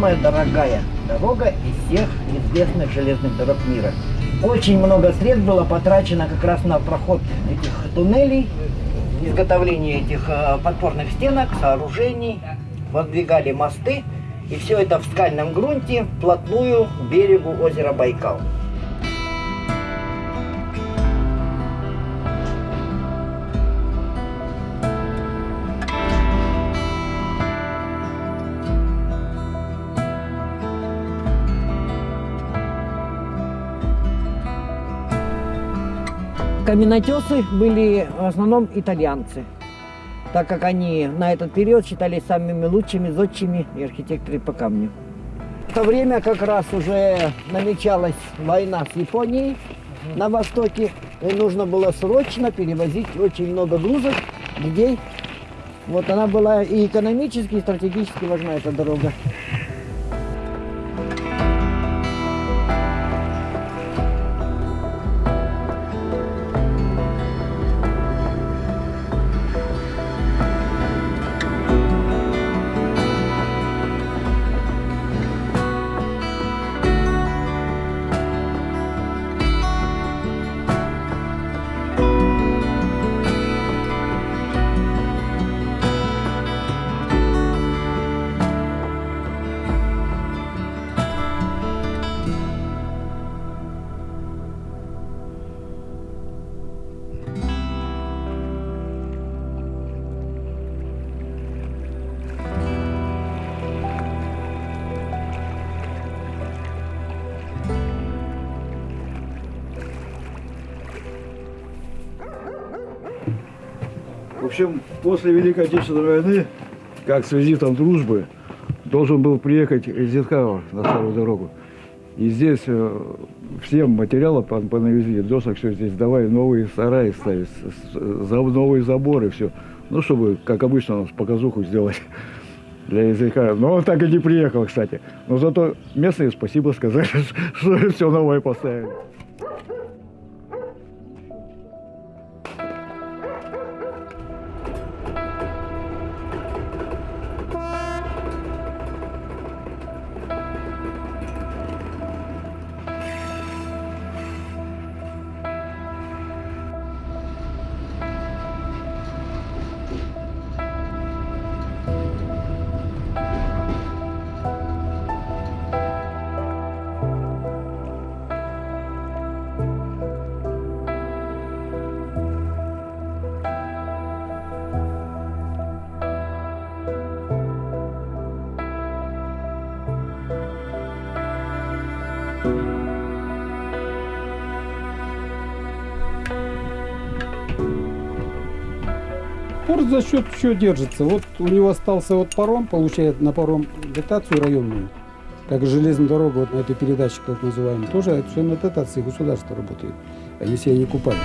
самая дорогая дорога из всех известных железных дорог мира. Очень много средств было потрачено как раз на проход этих туннелей, изготовление этих э, подпорных стенок, сооружений, воздвигали мосты. И все это в скальном грунте, вплотную к берегу озера Байкал. Каменотесы были в основном итальянцы, так как они на этот период считались самыми лучшими зодчими и архитекторы по камню. В то время как раз уже намечалась война с Японией на востоке, и нужно было срочно перевозить очень много грузов, людей. Вот она была и экономически, и стратегически важна, эта дорога. Общем, после Великой Отечественной войны, как с визитом дружбы, должен был приехать Зиткава на старую дорогу. И здесь э, всем материалом по, понавезли, досок, все здесь давай новые сараи ставить, новые заборы, все. Ну, чтобы, как обычно, показуху сделать для языка. Но он так и не приехал, кстати. Но зато местные спасибо сказали, что все новое поставили. Порт за счет чего держится? Вот у него остался вот паром, получает на паром дотацию районную, как железная дорога вот на этой передаче, как называем, тоже все на дотации государства работает. Они себя не купают.